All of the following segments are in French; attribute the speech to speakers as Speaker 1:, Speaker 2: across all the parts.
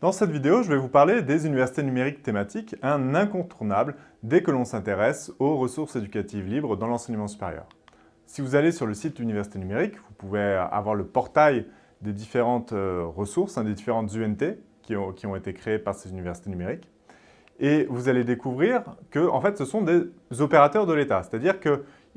Speaker 1: Dans cette vidéo, je vais vous parler des universités numériques thématiques, un incontournable dès que l'on s'intéresse aux ressources éducatives libres dans l'enseignement supérieur. Si vous allez sur le site Université numérique, vous pouvez avoir le portail des différentes euh, ressources, hein, des différentes UNT qui ont, été créées par ces universités numériques. Et vous allez découvrir que en fait, ce sont des opérateurs de l'État, c'est-à-dire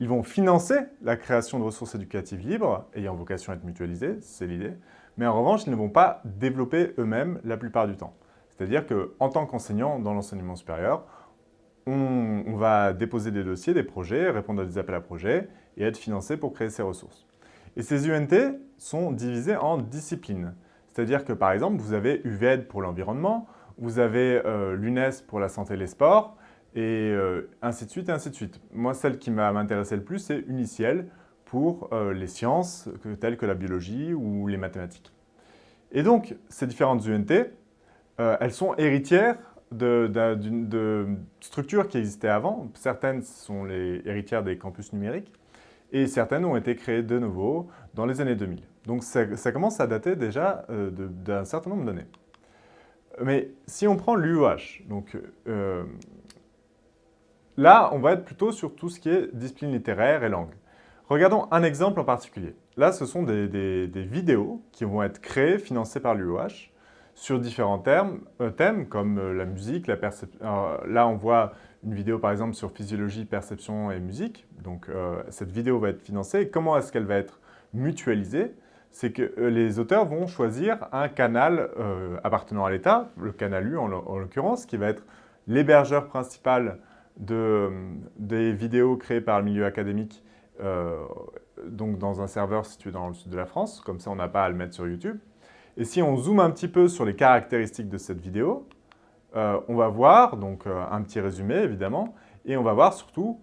Speaker 1: qu'ils vont financer la création de ressources éducatives libres, ayant vocation à être mutualisées, c'est l'idée, mais en revanche, ils ne vont pas développer eux-mêmes la plupart du temps. C'est-à-dire qu'en tant qu'enseignant dans l'enseignement supérieur, on, va déposer des dossiers, des projets, répondre à des appels à projets et être financé pour créer ces ressources. Et ces UNT sont divisés en disciplines. C'est-à-dire que, par exemple, vous avez UVED pour l'environnement, vous avez euh, l'UNES pour la santé et les sports, et euh, ainsi de suite, et ainsi de suite. Moi, celle qui m'a intéressé le plus, c'est Uniciel, pour euh, les sciences telles que la biologie ou les mathématiques. Et donc, ces différentes UNT, euh, elles sont héritières de, structures qui existaient avant. Certaines sont les héritières des campus numériques et certaines ont été créées de nouveau dans les années 2000. Donc ça, commence à dater déjà d'un certain nombre d'années. Mais si on prend l'UOH, donc là, on va être plutôt sur tout ce qui est discipline littéraire et langue. Regardons un exemple en particulier. Là, ce sont des, vidéos qui vont être créées, financées par l'UOH, sur différents thèmes, euh, thèmes comme euh, la musique, la perception. Là, on voit une vidéo, par exemple, sur physiologie, perception et musique. Donc, euh, cette vidéo va être financée. comment est-ce qu'elle va être mutualisée? C'est que les auteurs vont choisir un canal appartenant à l'État, le canal U en, l'occurrence, qui va être l'hébergeur principal de, des vidéos créées par le milieu académique euh, donc dans un serveur situé dans le sud de la France, comme ça on n'a pas à le mettre sur YouTube. Et si on zoome un petit peu sur les caractéristiques de cette vidéo, euh, on va voir, donc euh, un petit résumé évidemment, et on va voir surtout,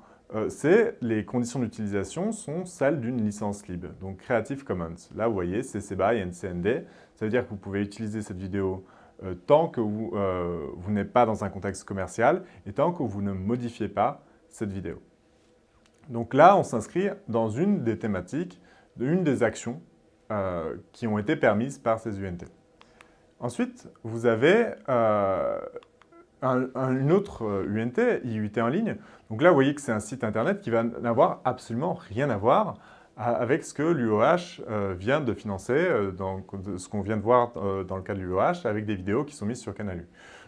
Speaker 1: c'est les conditions d'utilisation sont celles d'une licence libre, donc Creative Commons. Là vous voyez, CC BY NCND, ça veut dire que vous pouvez utiliser cette vidéo tant que vous, vous n'êtes pas dans un contexte commercial et tant que vous ne modifiez pas cette vidéo. Donc là, on s'inscrit dans une des thématiques, une des actions euh, qui ont été permises par ces UNT. Ensuite, vous avez euh, une autre UNT, euh, IUT en ligne. Donc là, vous voyez que c'est un site internet qui va n'avoir absolument rien à voir avec ce que l'UOH vient de financer, ce qu'on vient de voir dans le cas de l'UOH, avec des vidéos qui sont mises sur Canalu.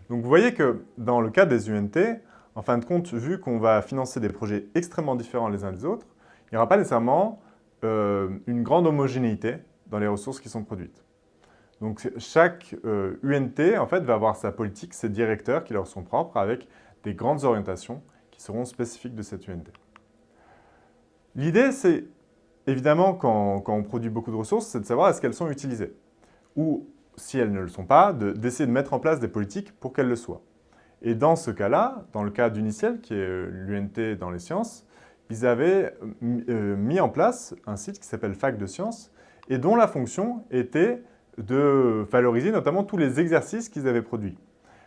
Speaker 1: Donc vous voyez que dans le cas des UNT, en fin de compte, vu qu'on va financer des projets extrêmement différents les uns des autres, il n'y aura pas nécessairement euh, une grande homogénéité dans les ressources qui sont produites. Donc chaque UNT euh, en fait, va avoir sa politique, ses directeurs qui leur sont propres avec des grandes orientations qui seront spécifiques de cette UNT. L'idée, c'est évidemment, quand, on produit beaucoup de ressources, c'est de savoir est-ce qu'elles sont utilisées. Ou, si elles ne le sont pas, d'essayer de mettre en place des politiques pour qu'elles le soient. Et dans ce cas-là, dans le cas d'Uniciel, qui est euh, l'UNT dans les sciences, ils avaient euh, mis en place un site qui s'appelle Fac de Sciences et dont la fonction était de valoriser notamment tous les exercices qu'ils avaient produits.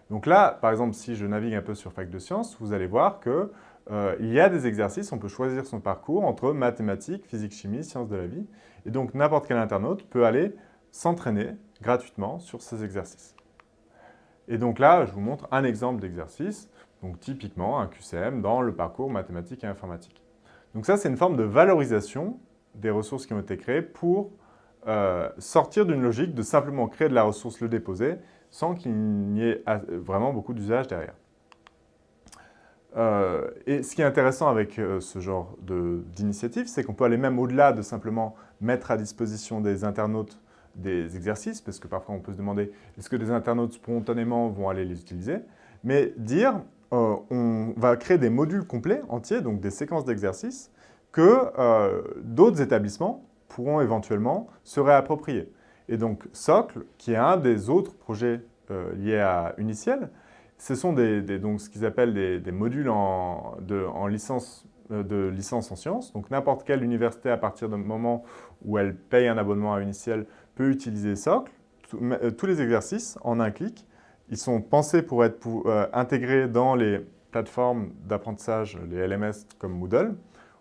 Speaker 1: Donc là, par exemple, si je navigue un peu sur Fac de Sciences, vous allez voir qu'il euh, y a des exercices, on peut choisir son parcours entre mathématiques, physique, chimie, sciences de la vie. Et donc n'importe quel internaute peut aller s'entraîner gratuitement sur ces exercices. Et donc là, je vous montre un exemple d'exercice, donc typiquement un QCM dans le parcours mathématiques et informatique. Donc ça, c'est une forme de valorisation des ressources qui ont été créées pour euh, sortir d'une logique de simplement créer de la ressource, le déposer, sans qu'il n'y ait vraiment beaucoup d'usage derrière. Euh, et ce qui est intéressant avec euh, ce genre d'initiative, c'est qu'on peut aller même au-delà de simplement mettre à disposition des internautes des exercices, parce que parfois on peut se demander est-ce que des internautes spontanément vont aller les utiliser, mais dire euh, on va créer des modules complets, entiers, donc des séquences d'exercices, que d'autres établissements pourront éventuellement se réapproprier. Et donc Socle, qui est un des autres projets liés à Uniciel, ce sont donc, ce qu'ils appellent des, modules en, licence de licence en sciences. Donc n'importe quelle université, à partir du moment où elle paye un abonnement à Uniciel, peut utiliser Socle, euh, tous les exercices en un clic. Ils sont pensés pour être euh, intégrés dans les plateformes d'apprentissage, les LMS comme Moodle,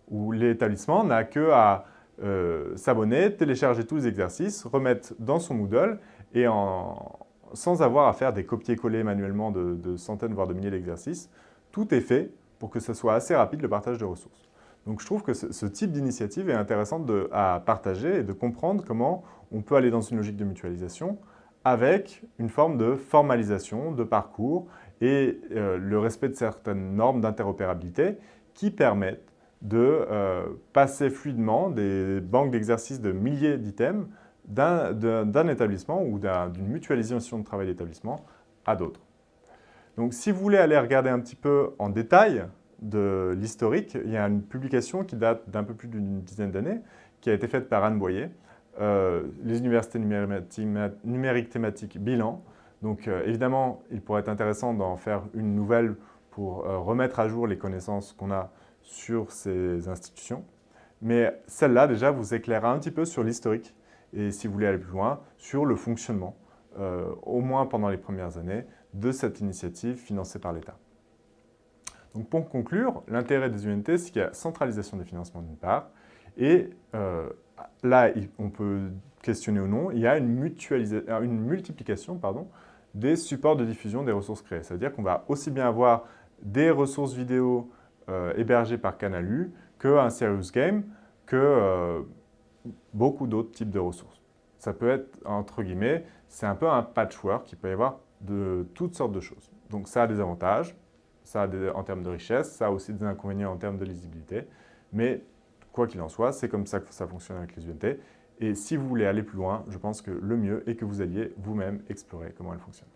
Speaker 1: où l'établissement n'a que à euh, s'abonner, télécharger tous les exercices, remettre dans son Moodle et en, sans avoir à faire des copier-coller manuellement de, centaines, voire de milliers d'exercices. Tout est fait pour que ce soit assez rapide le partage de ressources. Donc je trouve que ce, type d'initiative est intéressante à partager et de comprendre comment on peut aller dans une logique de mutualisation avec une forme de formalisation, de parcours et euh, le respect de certaines normes d'interopérabilité qui permettent de euh, passer fluidement des banques d'exercices de milliers d'items d'un établissement ou d'une mutualisation de travail d'établissement à d'autres. Donc si vous voulez aller regarder un petit peu en détail de l'historique, il y a une publication qui date d'un peu plus d'une dizaine d'années, qui a été faite par Anne Boyer, euh, les universités numériques thématiques bilan. Donc euh, évidemment, il pourrait être intéressant d'en faire une nouvelle pour euh, remettre à jour les connaissances qu'on a sur ces institutions. Mais celle-là, déjà, vous éclairera un petit peu sur l'historique et, si vous voulez aller plus loin, sur le fonctionnement, au moins pendant les premières années, de cette initiative financée par l'État. Donc pour conclure, l'intérêt des UNT, c'est qu'il y a centralisation des financements d'une part, et là, on peut questionner ou non, il y a une, euh, une multiplication pardon, des supports de diffusion des ressources créées. C'est-à-dire qu'on va aussi bien avoir des ressources vidéo euh, hébergées par Canalu qu'un serious game, que euh, beaucoup d'autres types de ressources. Ça peut être, entre guillemets, c'est un peu un patchwork, il peut y avoir de toutes sortes de choses. Donc ça a des avantages, ça a des, en termes de richesse, ça a aussi des inconvénients en termes de lisibilité, mais Quoi qu'il en soit, c'est comme ça que ça fonctionne avec les UNT. Et si vous voulez aller plus loin, je pense que le mieux est que vous alliez vous-même explorer comment elles fonctionnent.